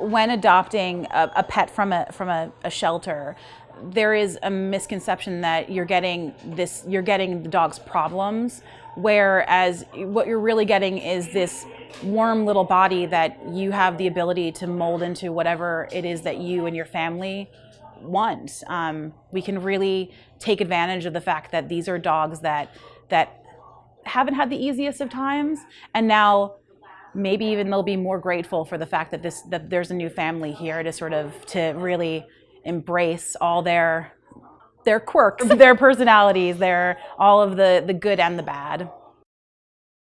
When adopting a, a pet from a from a, a shelter, there is a misconception that you're getting this you're getting the dog's problems whereas what you're really getting is this warm little body that you have the ability to mold into whatever it is that you and your family want. Um, we can really take advantage of the fact that these are dogs that that haven't had the easiest of times and now maybe even they'll be more grateful for the fact that this that there's a new family here to sort of to really embrace all their their quirks, their personalities, their all of the the good and the bad.